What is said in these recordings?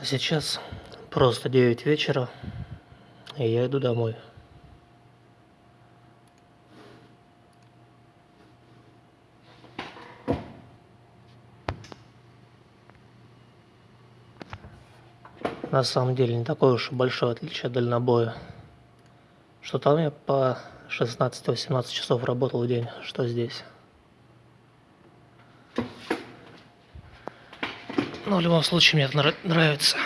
А сейчас просто 9 вечера, и я иду домой. На самом деле не такое уж и большое отличие от дальнобоя. Что там я по 16-18 часов работал в день, что здесь. Но в любом случае мне это нравится.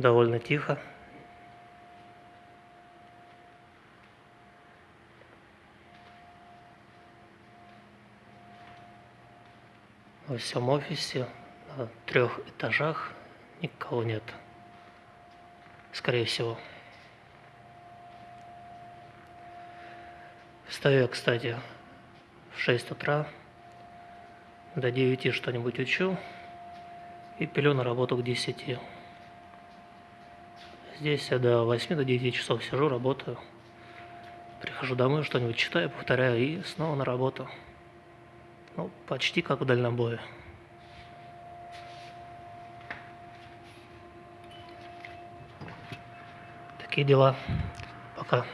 довольно тихо. Во всем офисе на трех этажах никого нет. Скорее всего. Встаю кстати, в 6 утра. До 9 что-нибудь учу. И пилю на работу к 10. Здесь я до 8 до 9 часов сижу, работаю. Прихожу домой, что-нибудь читаю, повторяю и снова на работу. Ну, почти как в дальнобое. Такие дела. Пока.